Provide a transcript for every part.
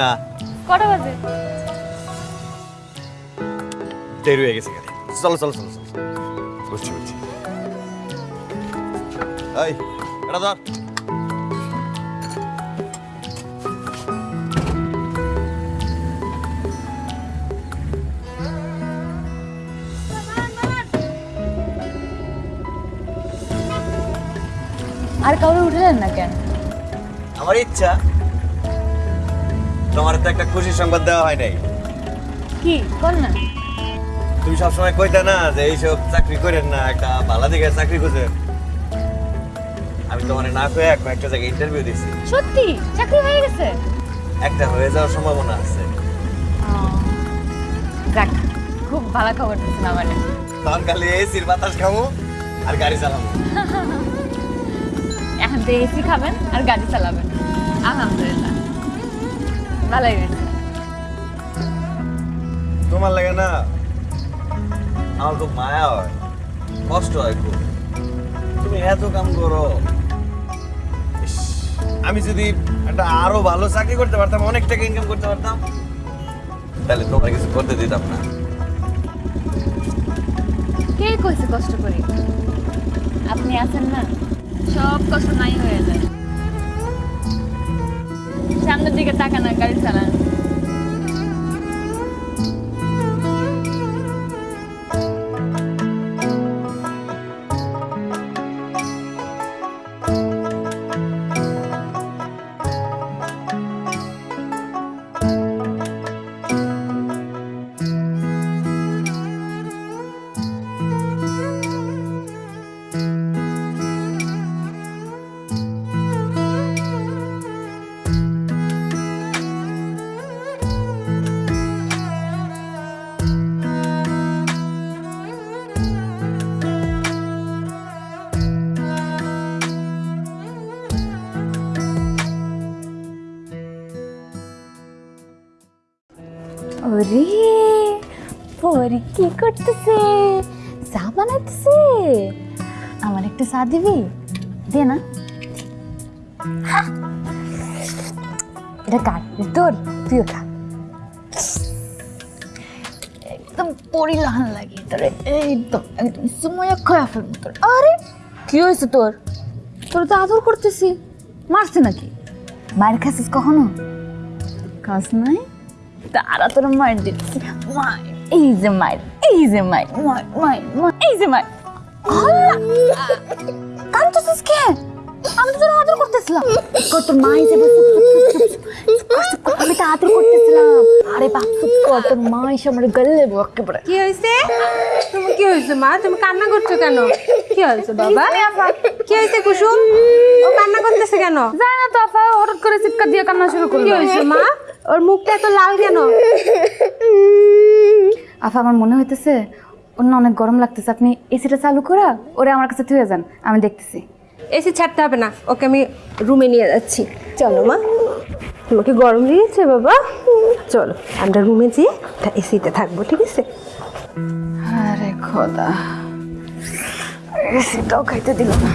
না। কটা বাজে? দেরি হয়ে গেছে গাড়ি চলো চলো চলো চলো। বুঝছি বুঝছি এই এটা ধর। আর কাউরে উঠলেন না কেন? আমার ইচ্ছা তোমার তো একটা খুশির সংবাদ দেওয়া হয় নাই। কি? কর না। তুমি সবসময় কইতে না যে এইসব চাকরি করেন না একটা ভালো দিকে চাকরি খুঁজেন আমি তোমার না কয়ে কয়েকটা জায়গায় ইন্টারভিউ দিছি। সত্যি? চাকরি হয়ে গেছে? একটা হয়ে যাওয়ার সম্ভাবনা আছে। যাক খুব ভালো খবর দিচ্ছেন আমার। তখন খালি এসির বাতাস খাব আর গাড়ি চালাবো এখন তো এসি খাবেন আর গাড়ি চালাবেন। আলহামদুলিল্লাহ। ভালোই তোমার লাগে না আমার খুব মায়া হয় কষ্ট হয় খুব। তুমি এত কাম করো। আমি যদি একটা আরও ভালো চাকরি করতে পারতাম অনেক টাকা ইনকাম করতে পারতাম তাহলে তোমার কিছু করতে দিতাম না। কে কইছে কষ্ট করি? আপনি আছেন না? সব কষ্ট নাই হয়ে যায়। সামনের দিকে তাকানা গাড়ি চালান। করতেছে। চা বানাইতেছে আমার একটা চা দিবি? দে না। এটা কাট তোর? তুইও খা। একদম পরিলাহান লাগে তোরে। একদম একদম সময় খয়া ফেলব তোর। আরে, কি হয়েছে তোর? তোর তো আদর করতেছি। মারছে নাকি? মায়ের খাসিস কখনো? খাস নাই? তারা তোর মায়ের দিচ্ছি মায়ের এই যে মায়ের এই যে মায়ের মায়ের মায়ের এই যে মায়ের কান্দছিস কে আমি তো তোর করতেছিলাম কর মা হিসেবে আমি তো আদর করতেছিলাম আরে বাপ তোর মা এসে আমার গলে একেবারে। কি হয়েছে? তুমি কি হয়েছে মা? তুমি কান্না করছ কেন? কি হয়েছে বাবা? কি হয়েছে কুসুম? ও কান্না করতেছে কেন? জানি না তো আফা হঠাৎ করে চিৎকার দিয়ে কান্না শুরু কি হয়েছে মা? ওর মুখটা এত লাল কেন? আফা আমার মনে হইতেছে ওর না অনেক গরম লাগতেছে। আপনি এসিটা চালু করা ওরে আমার কাছে থুয়ে যান আমি দেখতেছি। এসি ছাড়তে হবে না ওকে আমি রুমে নিয়ে যাচ্ছি। চলো মা। তোমাকে গরম লেগেছে বাবা। চলো আমরা রুমে যেয়ে এসিতে থাকব ঠিক আছে? আরে খোদা এসিটাও খাইতে দিল না।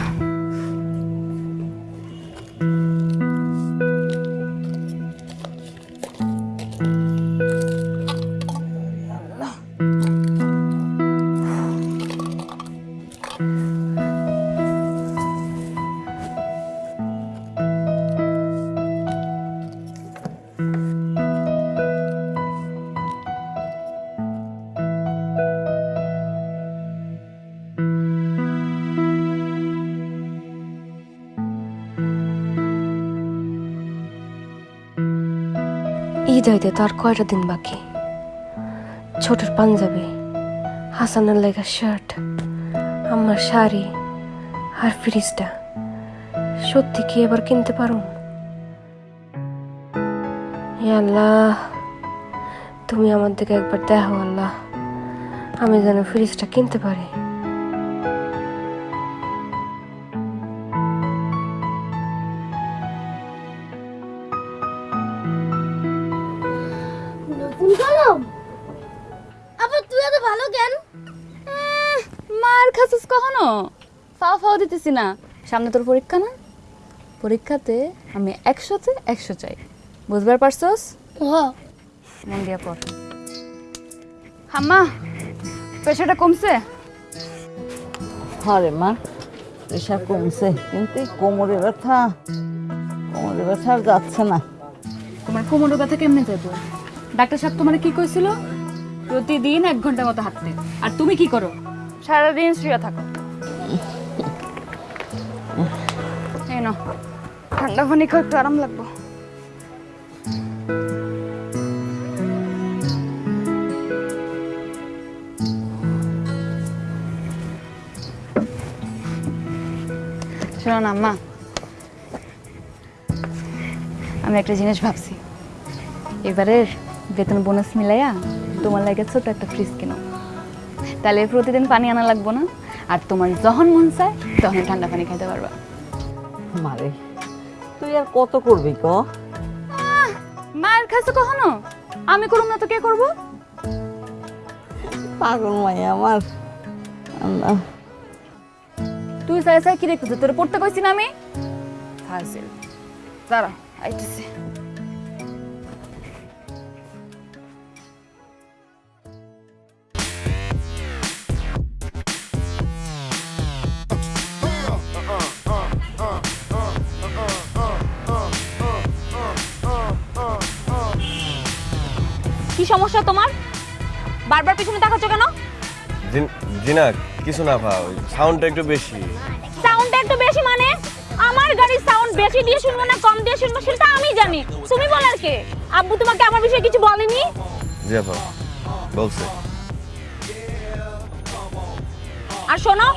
ঈদ তো আর কয়টা দিন বাকি? ছোটর পাঞ্জাবি, হাসানের লেগা শার্ট আমার শাড়ি আর ফ্রিজটা সত্যি কি এবার কিনতে পারো আল্লাহ, তুমি আমার দিকে একবার দেখো আল্লাহ, আমি যেন ফ্রিজটা কিনতে পারি। দিতেছি না সামনে তোর পরীক্ষা না? পরীক্ষাতে আমি একশোতে একশো চাই। বুঝবার পারছস? মন দিয়া পড়। হাম্মা প্রেশারটা কমছে? হরে মা প্রেশার কমছে কিন্তু এই কোমরে ব্যথা কোমরে ব্যথা আর যাচ্ছে না। তোমার কোমরের ব্যথা কেমনে যাব ডাক্তার সাহেব তোমার কি কইছিল? প্রতিদিন এক ঘণ্টা মতো হাঁটতে। আর তুমি কি করো? সারাদিন শুয়ে থাকো। নাও, ঠান্ডা পানি খাও একটু আরাম লাগবো শোনো আমি একটা জিনিস ভাবছি এবারের বেতন বোনাস মিলাইয়া তোমার লাগে ছোট একটা ফ্রিজ কিনো তাহলে প্রতিদিন পানি আনা লাগবো না আর তোমার যখন মন চায় তখন ঠান্ডা পানি খাইতে পারবা মারে তুই আর কত করবি ক? মায়ের খাইছো কখনো? আমি করুম না তো কে করব? পাগল মাই আমার। আল্লাহ। তুই চাই সাই কি রেখেছো তোর পড়তে কইছি না আমি? ফাজিল। দাঁড়া আইতেছি। তোমার? বারবার পিছনে তাকাচ্ছ কেন? জিন- কিছু না ভাও সাউন্ডটা একটু বেশি। সাউন্ডটা একটু বেশি মানে? আমার গাড়ির সাউন্ড বেশি দিয়ে শুনব না কম দিয়ে শুনব সেটা আমি জানি। তুমি বলার কে? আব্বু তোমাকে আমার বিষয়ে কিছু বলেনি? জি আপা বলছে। আর শোনো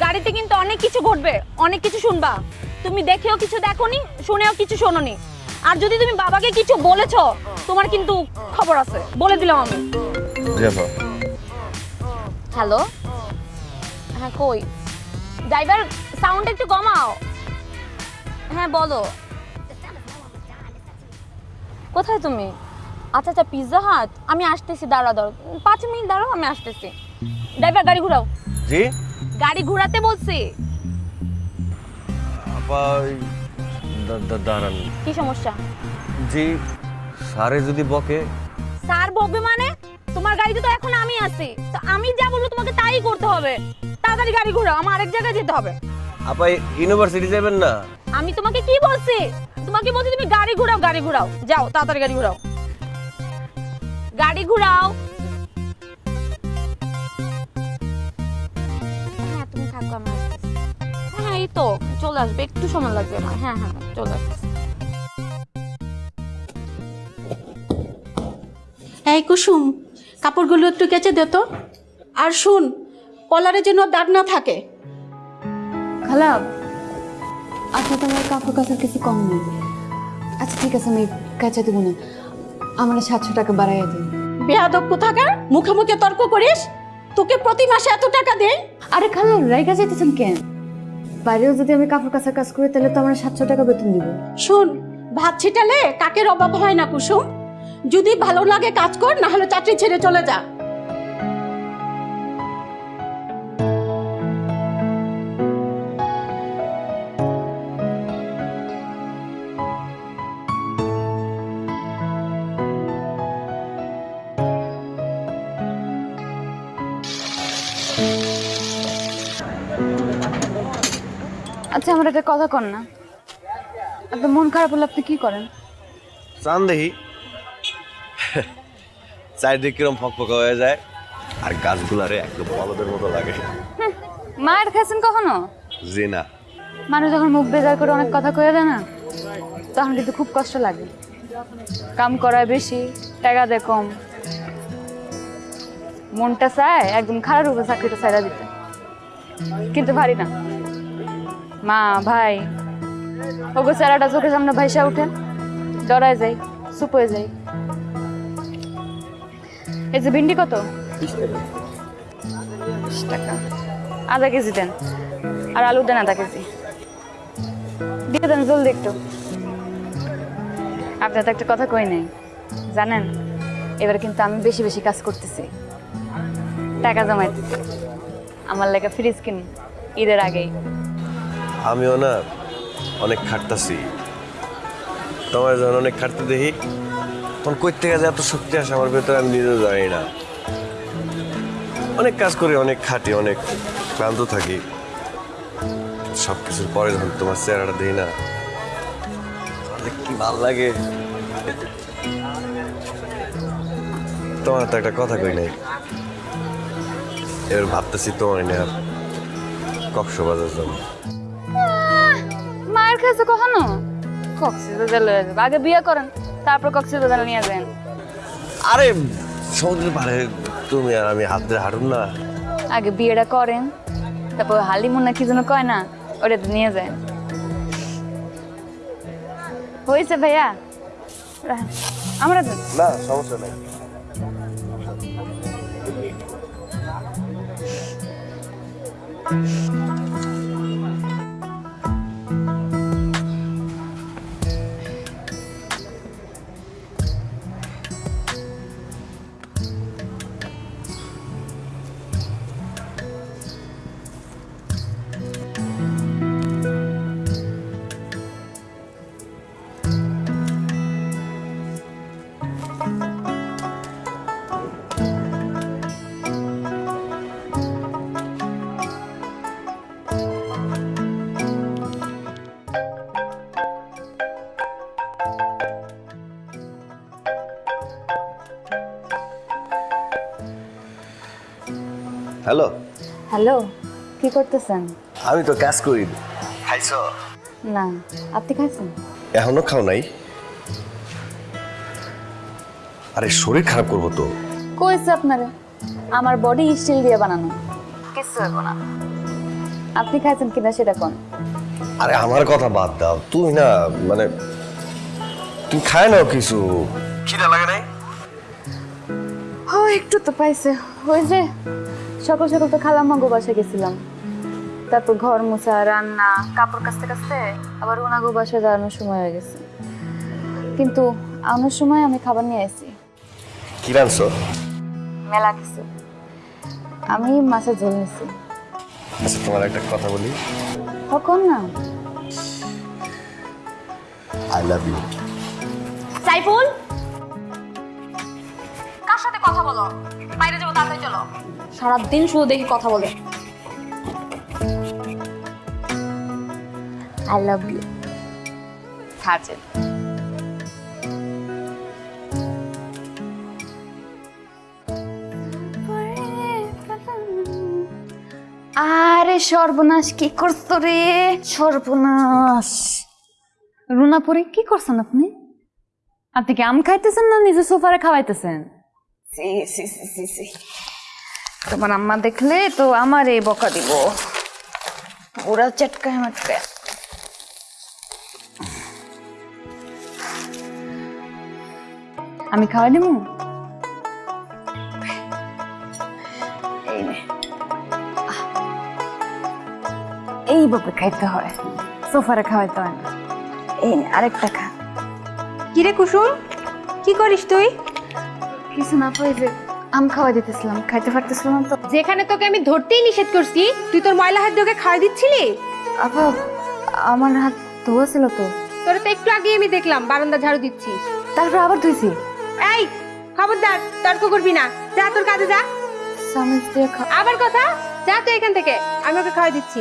গাড়িতে কিন্তু অনেক কিছু ঘটবে অনেক কিছু শুনবা। তুমি দেখেও কিছু দেখোনি শুনেও কিছু শোনোনি। আর যদি তুমি বাবাকে কিছু বলেছ তোমার কিন্তু খবর আছে। বলে দিলাম আমি। হ্যালো? হ্যাঁ কই? ড্রাইভার সাউন্ড একটু কমাও। হ্যাঁ বলো। কোথায় তুমি? আচ্ছা আচ্ছা পিৎজা হাট আমি আসতেছি দাঁড়া দাঁড়ো পাঁচ মিনিট দাঁড়াও আমি আসতেছি। ড্রাইভার গাড়ি ঘুরাও। জি? গাড়ি ঘুরাতে বলছি। দাঁড়ান কি সমস্যা? জি সারে যদি বকে। স্যার বকবে মানে? তোমার গাড়িতে তো এখন আমি আছি। তো আমি যা বলব তোমাকে তাই করতে হবে। তাড়াতাড়ি গাড়ি ঘুরাও আমার আরেক জায়গায় যেতে হবে। আপা ইউনিভার্সিটি যাবেন না? আমি তোমাকে কি বলছি? তোমাকে বলছি তুমি গাড়ি ঘুরাও গাড়ি ঘুরাও। যাও তাড়াতাড়ি গাড়ি ঘুরাও। গাড়ি ঘুরাও এই তো চলে আসবে একটু সময় লাগবে না। হ্যাঁ হ্যাঁ চলে আসবে। এই কুসুম কাপড়গুলো একটু কেচে দে তো। আর শুন কলারে যেন দাগ না থাকে। খালা আচ্ছা তোমার কাপড় কাচার কিছু কম নেই। আচ্ছা ঠিক আছে আমি কাঁচা দেবো না। আমার সাতশো টাকা বাড়াইয়া দিন বেয়াদব কোথাকার? মুখে মুখে তর্ক করিস? তোকে প্রতি মাসে এত টাকা দেয়? আরে খালা রাইগা যেতেছেন কেন? বাইরেও যদি আমি কাপড় কাচার কাজ করি, তাহলে তো আমার সাতশো টাকা বেতন দিব। শুন, ভাত ছিটালে কাকের অভাব হয় না কুসুম? যদি ভালো লাগে কাজ কর, না হলে চাকরি ছেড়ে চলে যা। আচ্ছা আমার একটা কথা কর না। আপনার মন খারাপ হলে আপনি কি করেন? চান দেখি চারিদিক কিরম ফকফকা হয়ে যায় আর গাছগুলারে একদম বলদের মতো লাগে। মায়ের খাইছেন কখনো? জি না। মানুষ যখন মুখ বেজার করে অনেক কথা কয়ে দেয় না তখন কিন্তু খুব কষ্ট লাগে। কাম করায় বেশি টাকা দেয় কম। মনটা চায় একদম খারাপ উপরে চাকরিটা ছাইড়া দিতে। কিন্তু পারি না। মা, ভাই, ওগো চেহারাটা চোখের সামনে ভাইসা উঠে। ডরায় যাই চুপ হয়ে যাই এই যে ভিন্ডি কত? টাকা। আধা কেজি দেন, আর আলু দেন আধা কেজি। দিয়ে দেন জলদি একটু। আপনার তো একটা কথা কই নাই। জানেন, এবার কিন্তু আমি বেশি বেশি কাজ করতেছি। টাকা জমাইতেছি। আমার লেগে ফ্রিজ কিন, ঈদের আগেই। আমিও না অনেক খাটতাছি। তোমার যখন অনেক খাটতে দেখি, তখন কই থেকে এত শক্তি আসে আমার ভেতরে আমি নিজেও জানি না। অনেক কাজ করি, অনেক খাটি, অনেক ক্লান্ত থাকি। সব কিছুর পরে যখন তোমার চেহারাটা দিই না কি ভালো লাগে? তোমার তো একটা কথা কই নাই। এবার ভাবতেছি তোমার নিয়ে কক্সবাজার যাব। কাছে কখনো? কক্সবাজার লয়ে যাবে। আগে বিয়ে করেন তারপর কক্সবাজার নিয়ে যাবেন। আরে সমুদ্রের পাড়ে তুমি আর আমি হাত ধরে হাঁটুন না। আগে বিয়েটা করেন তারপর হালিমুন না কি যেন কয় না ওটা নিয়ে যায় হয়েছে ভাইয়া? আমরা। না সমস্যা নাই। হ্যালো? হ্যালো কি করতেছেন? আমি তো কাজ করি। খাইছ? না আপনি খাইছেন? এখনও খাও নাই? আরে শরীর খারাপ করব তো। কইছে আপনারে? আমার বডি স্টিল দিয়ে বানানো। কিছু হইব না। আপনি খাইছেন কিনা সেটা কোন? আরে আমার কথা বাদ দাও। তুমি না মানে তুমি খায় নাও কিছু। খিদা লাগে নাই? ও একটু তো পাইছে। ওই যে সকাল সকাল তো খালাম্মা বাসা গেছিলাম। তারপর ঘর মোছা রান্না কাপড় কাচতে কাচতে আবার ওনাগো বাসায় যাওয়ানোর সময় হয়ে গেছে। কিন্তু আনার সময় আমি খাবার নিয়ে আসি কি রানছো মেলা কিছু। আমি মাছের ঝোল নিছি। আচ্ছা তোমার একটা কথা বলি। কখন না? I love you Saiful! কার সাথে কথা বলো? বাইরে যাব তাড়াতাড়ি চলো। সারাদিন শুধু দেখি কথা বলে। আই লাভ ইউ খাচ্ছে আরে সর্বনাশ কি করছ রে? সর্বনাশ। রুনা পরে কি করছেন আপনি? আপনি কি আম খাইতেছেন না নিজে সোফারে খাওয়াইতেছেন? সি সি সি সি। তোমার আম্মা দেখলে তো আমার এই বকা দিব। ওরা চটকায় মাটকায়। আমি খাওয়াই দেবো এই এইভাবে খাইতে হয়। সোফারে খাওয়াইতে হয় না। এই আরেকটা খা। কিরে কুসুম কি করিস তুই? কিছু না পাই যে আম খাওয়াই দিতেছিলাম খাইতে পারতেছিলাম তো। যেখানে তোকে আমি ধরতেই নিষেধ করছি তুই তোর ময়লা হাত দিয়ে ওকে খাওয়াই দিচ্ছিলি? আপা আমার হাত ধোয়া ছিল তো। তোর তো একটু আগে আমি দেখলাম বারান্দা ঝাড়ু দিচ্ছিস। তারপর আবার ধুইছি। এই খবরদার তর্ক করবি না। যা তোর কাজে যা। আবার কথা? যা তুই এখান থেকে আমি ওকে খাওয়াই দিচ্ছি।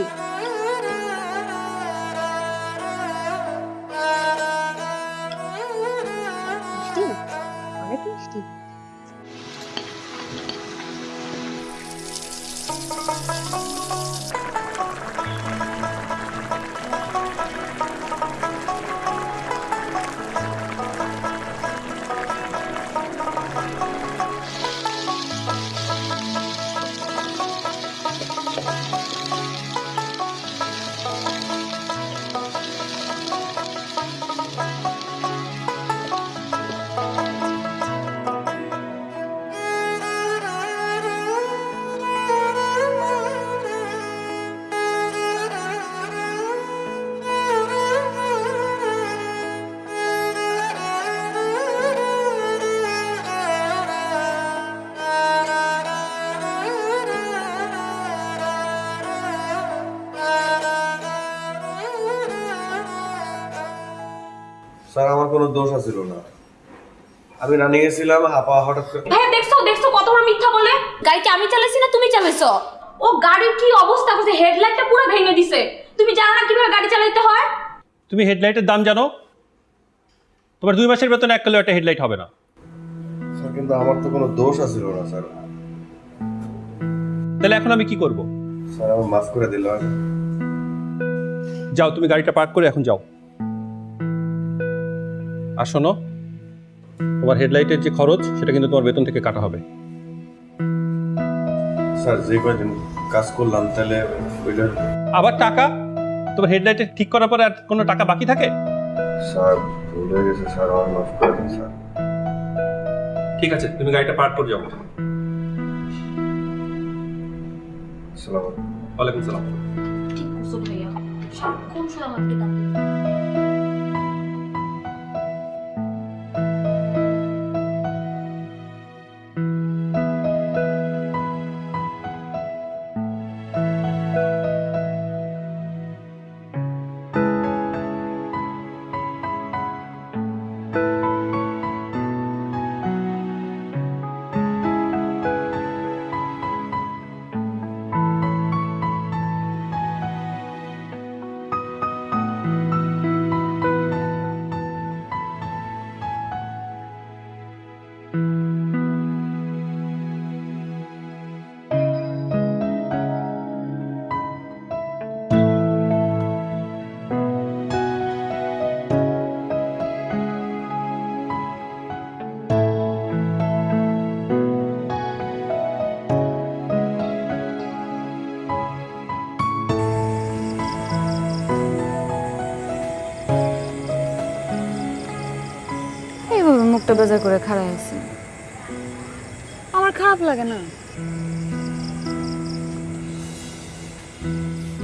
স্যার আমার কোনো দোষ আছিল না। আমি রানিং এ ছিলাম আপা হঠাৎ করে হ্যাঁ দেখছ দেখছ কত বড় মিথ্যা বলে? গাড়ি কি আমি চালাইছি না তুমি চালাইছো? ও গাড়ির কি অবস্থা? করছে হেডলাইটটা পুরো ভেঙে দিছে। তুমি জানো না কীভাবে গাড়ি চালাইতে হয়? তুমি হেডলাইটের দাম জানো? তোমার দুই মাসের বেতন এক কিলো একটা হেডলাইট হবে না। স্যার কিন্তু আমার তো কোনো দোষ আছিল না স্যার। তাহলে এখন আমি কি করব? স্যার আমার মাফ করে দিল যাও তুমি গাড়িটা পার্ক করে এখন যাও। আর শোনো তোমার হেডলাইটের যে খরচ সেটা কিন্তু তোমার বেতন থেকে কাটা হবে। স্যার যে কয়দিন কাজ করলাম তাহলে ওইটা আবার টাকা? তোমার হেডলাইটে ঠিক করার পরে আর কোনো টাকা বাকি থাকে? স্যার ভুল হয়ে গেছে স্যার আমার মাফ করে দিন স্যার। ঠিক আছে তুমি গাড়িটা পার্ক করে যাও। সালাম ওয়ালাইকুম সালাম। ঠিক করছ ভাইয়া। সারাক্ষণ শুধু আমাকে ডাকতে মুখটা বেজার করে খাড়া আছে। আমার খারাপ লাগে না।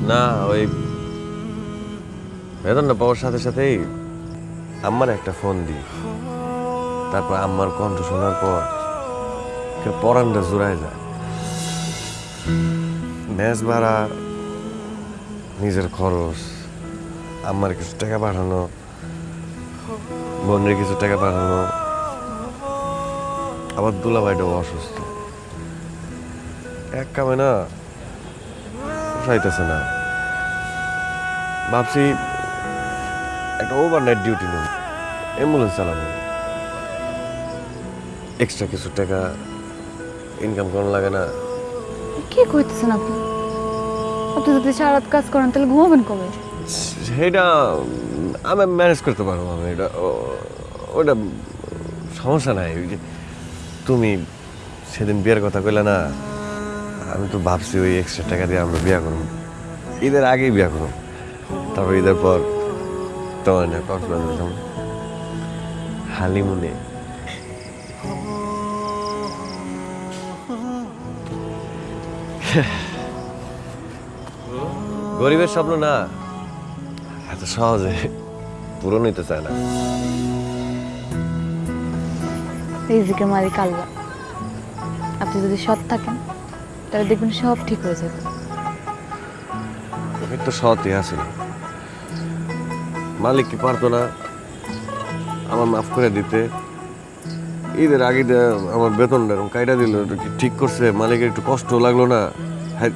না ওই বেতনটা পাওয়ার সাথে সাথেই আম্মার একটা ফোন দিই। তারপর আম্মার কণ্ঠ শোনার পর পরানটা জোড়ায় যায়। ম্যাচ ভাড়া নিজের খরচ আম্মার কিছু টাকা পাঠানো বোনের কিছু টাকা পাঠানো আবার দুলাভাইটাও অসুস্থ। এক কামে না পোষাইতেছে না। ভাবছি একটা ওভারনাইট ডিউটি নেব। অ্যাম্বুলেন্স চালাবো। এক্সট্রা কিছু টাকা ইনকাম করানো লাগে না। কি কইতেছেন আপনি? আপনি যদি সারা রাত কাজ করেন তাহলে ঘুমাবেন কবে? সেটা আমি ম্যানেজ করতে পারব আমি এটা ওটা সমস্যা নাই। তুমি সেদিন বিয়ের কথা কইলে না, আমি তো ভাবছি ওই এক্সট্রা টাকা দিয়ে আমরা বিয়ে করব। ঈদের আগেই বিয়ে করব। তারপর ঈদের পর তোমার না কক্সবাজার হালিমুনে। গরিবের স্বপ্ন না, এত সহজে পূরণ হইতে চায় না। রিজিকের মালিক আল্লাহ। আপনি যদি সৎ থাকেন তাহলে দেখবেন সব ঠিক হয়ে যাবে। আমি তো সতই আছি। মালিক কি পারতো না আমার মাফ করে দিতে? ঈদের আগে আমার বেতনটা এরকম কাইটা দিল কি ঠিক করছে? মালিকের একটু কষ্ট লাগল না? হ্যাঁ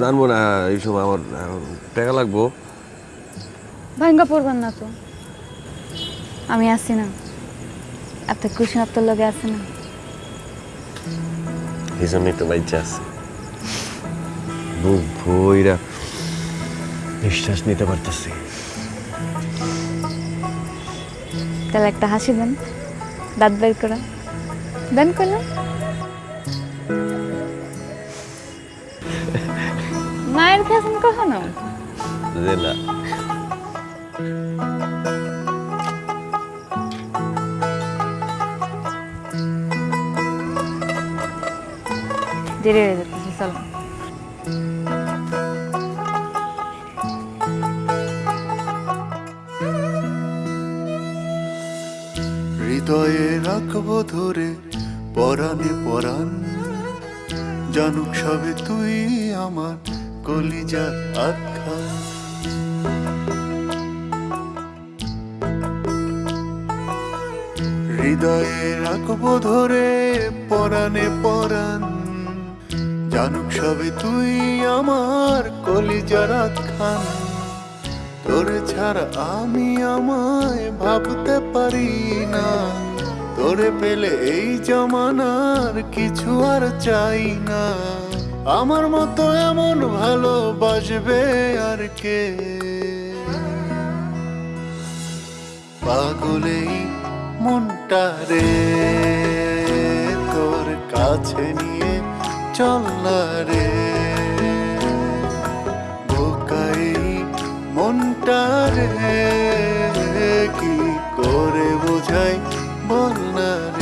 জানব না এই সময় আমার টাকা লাগবো। ভাঙ্গা পড়বেন না তো। আমি আছি না। এত খুশি আপনার লগে আছে না। এই জন্যই তো বাইচে আছে। বুক ভইরা নিঃশ্বাস নিতে পারতেছি। তাহলে একটা হাসি দেন দাঁত বের করা। দেন করলাম মায়ের খাসেন কখনো? না দেরি হয়ে যাচ্ছে চলো। হৃদয়ে রাখব ধরে, পরাণে পরাণ। জানুক সবে তুই আমার কলিজা আখ্যা। হৃদয়ে রাখব ধরে, পরাণে পরাণ। জানুক সবে তুই আমার কলিজারাত খান। তোরে ছাড়া আমি আমায় ভাবতে পারি না। তোরে পেলে এই জমানার কিছু আর চাই না। আমার মতো এমন ভালোবাসবে আর কে? পাগলেই মনটা রে, তোর কাছে নিয়ে চল না রে। বোকাই মনটা রে কি করে বোঝাই বল না রে।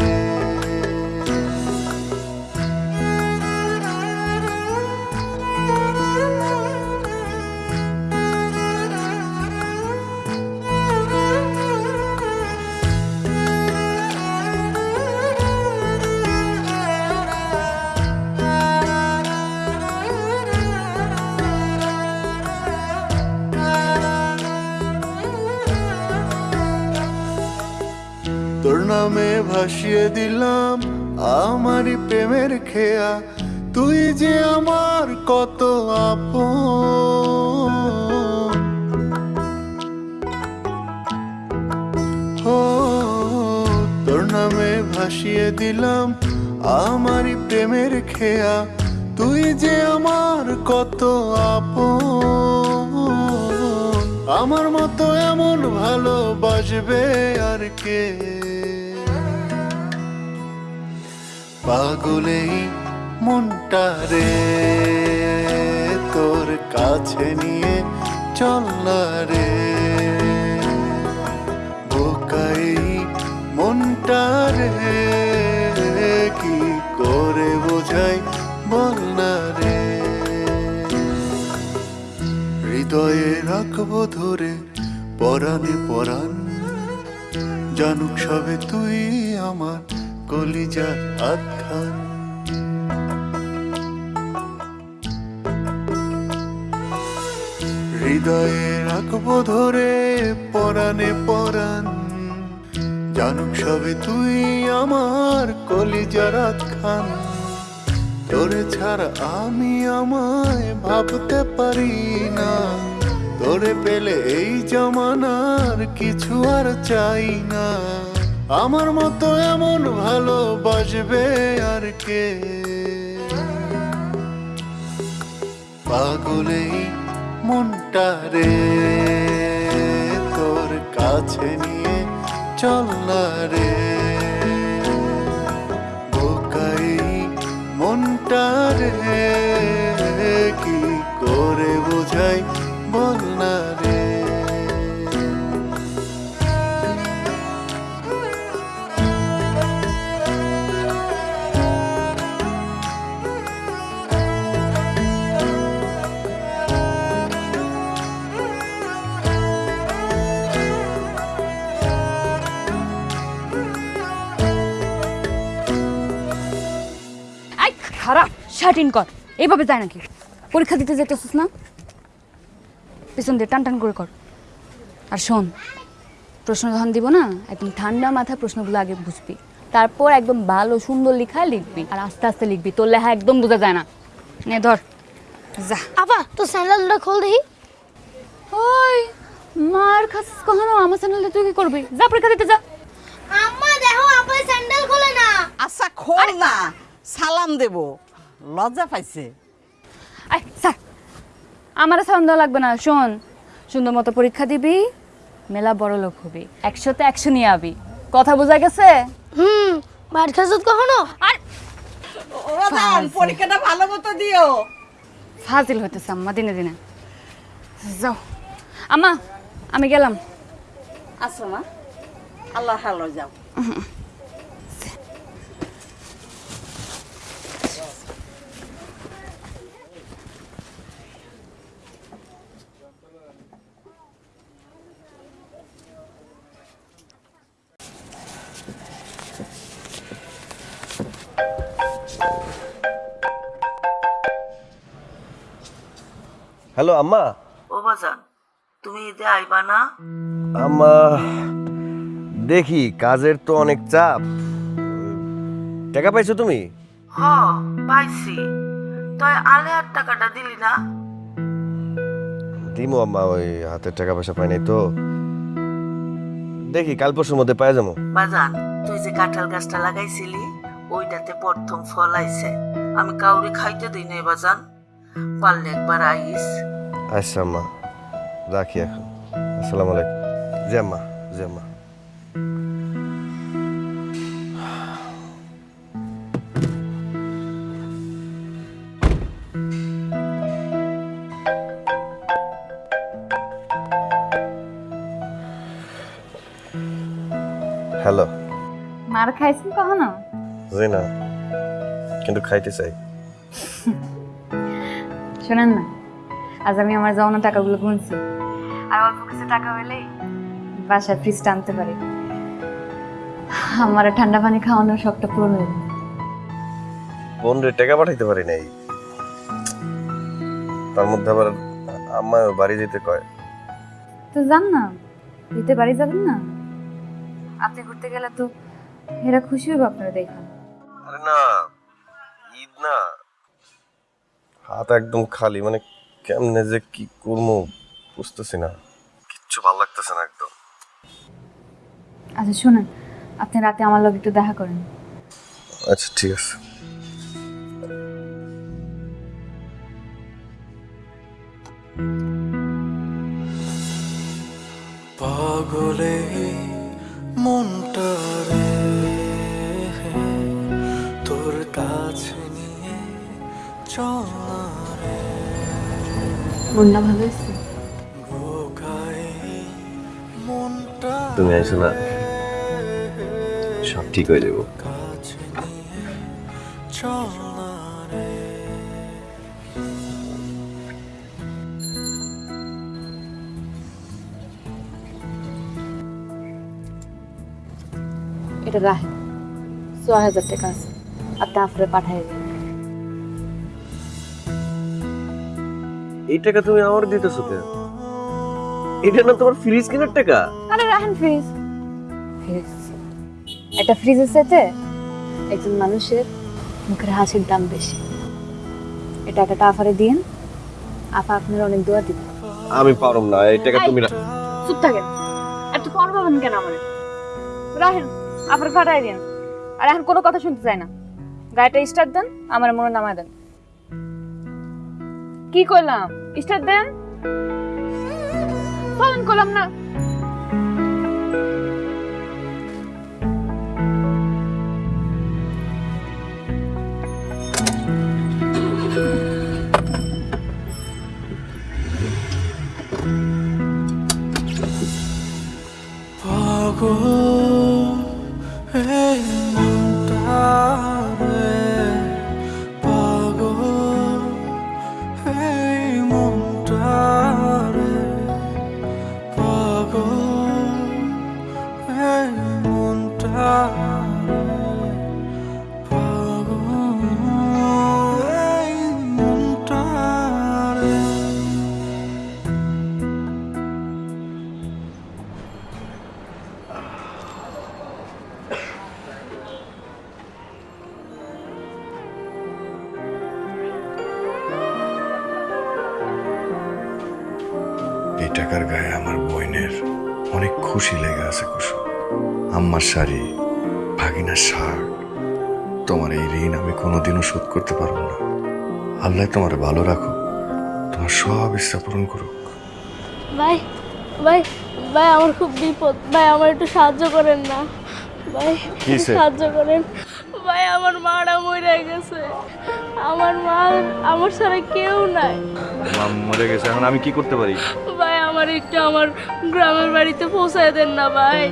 ভাসিয়ে দিলাম আমারই প্রেমের খেয়া। তুই যে আমার কত আপন। তোর নামে ভাসিয়ে দিলাম আমারই প্রেমের খেয়া। তুই যে আমার কত আপন। আমার মতো এমন ভালোবাসবে আর কে? পাগলেই মনটা রে, তোর কাছে নিয়ে চল না রে। বোকাই মনটা রে, কি করে বোঝাই বল না রে। হৃদয়ে রাখব ধরে, পরাণে পরাণ, জানুক সবে তুই আমার কলিজার আখ্যান। হৃদয়ে রাখব ধরে পরাণে পরাণ। জানুক সবে তুই আমার কলিজার খান তোরে ছাড়া আমি আমায় ভাবতে পারি না। তোরে পেলে এই জমানার কিছু আর চাই না। আমার মতো এমন ভালোবাসবে আর কে? পাগলেই মনটা রে, তোর কাছে নিয়ে চল না রে। বোকাই মনটা রে, কি করে বোঝাই বল না শার্ট ইন কর। এইভাবে যায় নাকি? পরীক্ষা দিতে যেতেছিস না? পিছন দিয়ে টান টান করে কর। আর শোন প্রশ্ন যখন দিব না একদম ঠান্ডা মাথায় প্রশ্নগুলো আগে বুঝবি। তারপর একদম ভালো সুন্দর লেখা লিখবি। আর আস্তে আস্তে লিখবি। তোর লেখা একদম বোঝা যায় না। নে ধর। যা। আপা তো স্যান্ডেলটা খোল দেখি। ওই মার খাচ্ছিস কখনো? আমার চ্যানেলে তুই কি করবি? যা পরীক্ষা দিতে যা। আম্মা দেখো আপা স্যান্ডেল খোলে না। আচ্ছা খোল না। সালাম দেব। লজ্জা পাইছে। আই স্যার আমার দেওয়া লাগবে না শোন। সুন্দর মতো পরীক্ষা দিবি মেলা বড় লোক হবি একশোতে একশো নিয়ে আবি। কথা বোঝা গেছে? হুম মার খাসত কখনো? আর পরীক্ষাটা ভালো মতো দিও। ফাজিল হইতেছে আম্মা দিনে দিনে। যাও। আম্মা আমি গেলাম। আচ্ছা মা আল্লাহ হালো যাও। হ্যালো আম্মা। ও বাজান তুমি ঈদে আইবা না? আম্মা দেখি কাজের তো অনেক চাপ। টাকা পাইছো তুমি? হ পাইছি। তুই আলেয়ার টাকাটা দিলি না? দিমো আম্মা ওই হাতের টাকা পয়সা পাই নাই তো। দেখি কাল পরশুর মধ্যে পাই যাব। বাজান তুই যে কাঁঠাল গাছটা লাগাইছিলি ওইটাতে প্রথম ফল আইছে। আমি কাউরে খাইতে দিই নাই বাজান। পারলে একবার আইস আচ্ছা আম্মা রাখি এখন আসসালামু আলাইকুম জি আম্মা জি আম্মা হ্যালো মার খাইছেন কখনো? জি না কিন্তু খাইতে চাই। শোনেন না। আজ আমি আমার জমানো টাকাগুলো গুনছি। আর অল্প কিছু টাকা হলেই বাসায় ফ্রিজটা আনতে পারি। আমার ঠান্ডা পানি খাওয়ানোর শখটা পূরণ যাবে। বোন রে টাকা পাঠাইতে পারি নাই। তার মধ্যে আবার আম্মা বাড়ি যেতে কয়। তো যান না। দিতে বাড়ি যাবেন না। আপনি ঘুরতে গেলে তো এরা খুশি হবে আপনারা দেখা। আরে না। হাত একদম খালি মানে কেমনে যে কি করব বুঝতেছি না। কিচ্ছু ভালো লাগতেছে না একদম। আচ্ছা শুনেন আপনি রাতে আমার লোক একটু দেখা করেন। আচ্ছা ঠিক আছে। পাগলে মনটা মনটা ভালো হয়েছে? বোকায় মনটা তুমি আইসো না। সব ঠিক হয়ে যাব। কাছে নিয়ে চলা রে এটা রাখেন ছ হাজার টাকা আছে। আপনি আফরে পাঠাই এই টাকা তুমি আমার দিতেছো কেন? এটা না তোমার ফ্রিজ কেনার টাকা? আরে রাখেন ফ্রিজ ফ্রিজ একটা ফ্রিজের সাথে একজন মানুষের মুখের হাসির দাম বেশি। এই টাকাটা আফারে দিন। আপা আপনার অনেক দোয়া দিবে আমি পারম না এই টাকা তুমি চুপ থাকেন। এত পর পাবেন কেন আমার? রাখেন আফারে পাঠাই দিন। আর এখন কোনো কথা শুনতে চাই না। গাড়িটা স্টার্ট দেন আমার মনে নামায় দেন। কি করলাম? স্টার্ট দেন। ফোন করলাম না। আল্লাহ তোমার ভালো রাখো। তোমার সব ইচ্ছা পূরণ করুক। ভাই ভাই ভাই আমার খুব বিপদ। ভাই আমার একটু সাহায্য করেন না। ভাই কি সাহায্য করেন। ভাই আমার মারা মরে গেছে। আমার মা আমার ছাড়া কেউ নাই। মরে গেছে এখন আমি কি করতে পারি? ভাই আমার একটু আমার গ্রামের বাড়িতে পৌঁছায় দেন না ভাই।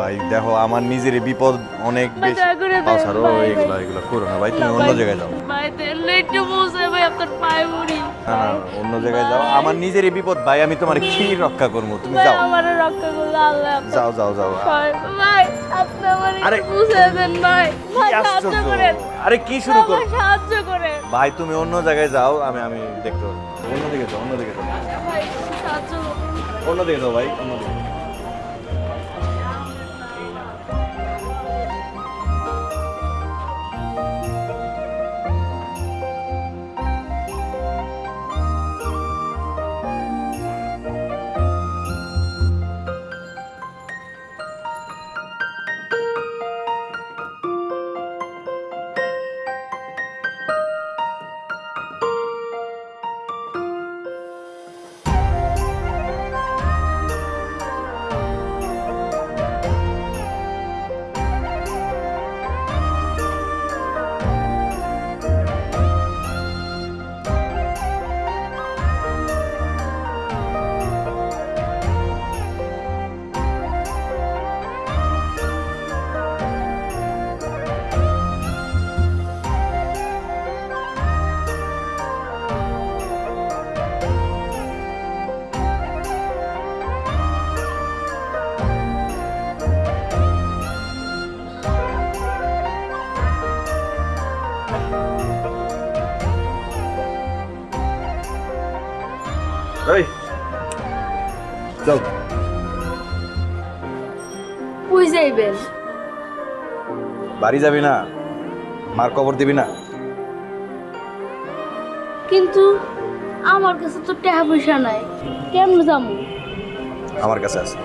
ভাই দেখো আমার নিজের বিপদ অনেক বেশি। ছাড়ো এগুলো এগুলো করো না ভাই তুমি অন্য জায়গায় যাও। ভাই একটু পৌঁছায় ভাই আপনার পায়ে না অন্য জায়গায় যাও। আমার নিজেরই বিপদ ভাই আমি তোমার কি রক্ষা করব? তুমি যাও। আমার রক্ষা আল্লাহ যাও যাও যাও। ভাই আপনি আমার আরে, পৌঁছায় দেন ভাই। ভাই সাহায্য করেন। আরে কি শুরু কর? সাহায্য করেন। ভাই তুমি অন্য জায়গায় যাও আমি আমি দেখতে পারব। অন্যদিকে যাও অন্যদিকে যাও। ভাই সাহায্য করুন। অন্যদিকে যাও ভাই অন্যদিকে বাড়ি যাবি না মার কবর দিবি না। কিন্তু আমার কাছে তো টাকা পয়সা নাই কেমন যাব? আমার কাছে আছে।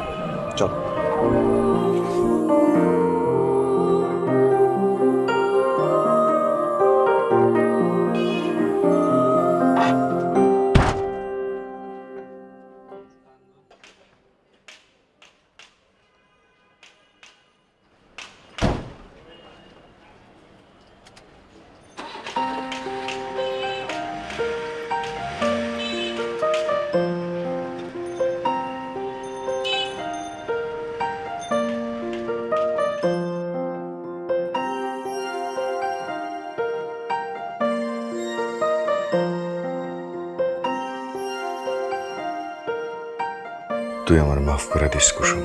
তুই আমার মাফ করে দিস, কুসুম।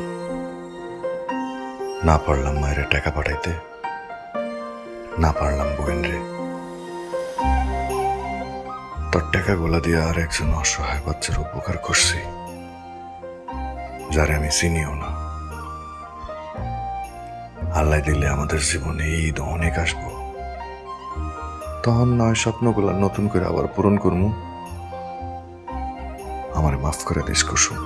না পারলাম মায়ের টাকা পাঠাইতে, না পারলাম বোন রে। তোর টাকা গোলা দিয়ে আর একজন অসহায় বাচ্চার উপকার করছি, যারে আমি চিনিও না। আল্লাহ দিলে আমাদের জীবনে ঈদ অনেক আসব। তখন নয় স্বপ্নগুলা নতুন করে আবার পূরণ করব আমার মাফ করে দিস, কুসুম।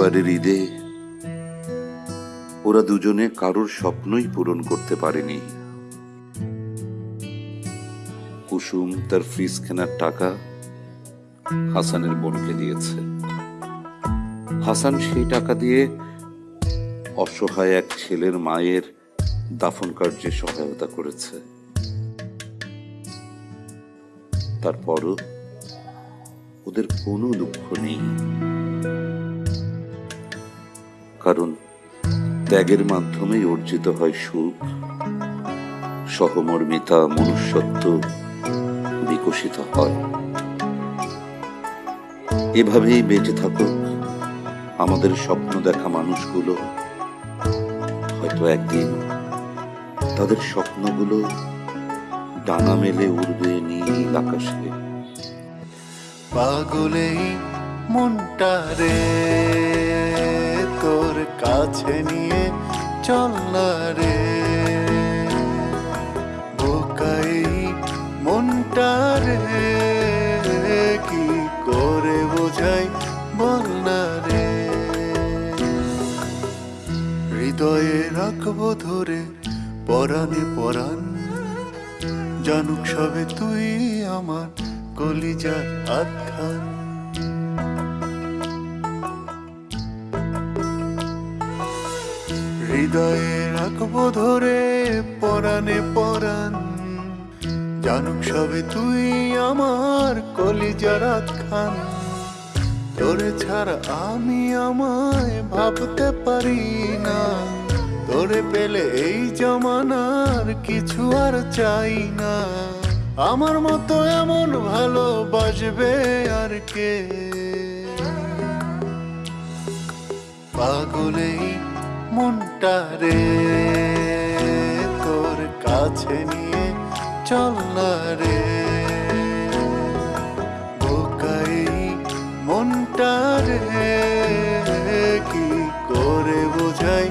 এবারের ঈদে ওরা দুজনে কারোর স্বপ্নই পূরণ করতে পারেনি। কুসুম তার ফ্রিজ কেনার টাকা হাসানের বোনকে দিয়েছে। হাসান সেই টাকা দিয়ে অসহায় এক ছেলের মায়ের দাফন কার্যে সহায়তা করেছে। তারপরও ওদের কোনো দুঃখ নেই। কারণ ত্যাগের মাধ্যমেই অর্জিত হয় সুখ, সহমর্মিতা, মনুষ্যত্ব বিকশিত হয়। এভাবেই বেঁচে থাকুক আমাদের স্বপ্ন দেখা মানুষগুলো। হয়তো একদিন তাদের স্বপ্নগুলো ডানা মেলে উড়বে নীল আকাশে। পাগলেই মনটা রে। তোর কাছে নিয়ে চল রে। বোকাই মনটা রে, কি করে বোঝাই বল না রে। হৃদয়ে রাখব ধরে, পরাণে পরাণ। জানুক সবে তুই আমার কলিজার আখ্যান। হৃদয়ে রাখব ধরে পরাণে পরাণ। জানুক সবে তুই আমার কলিজার খান তোরে ছাড়া আমি আমায় ভাবতে পারি না। তোরে পেলে এই জমানার কিছু আর চাই না। আমার মতো এমন ভালোবাসবে আর কে? পাগলেই মনটা রে তোর কাছে নিয়ে চল না রে। মনটারে মনটা কি করে বোঝাই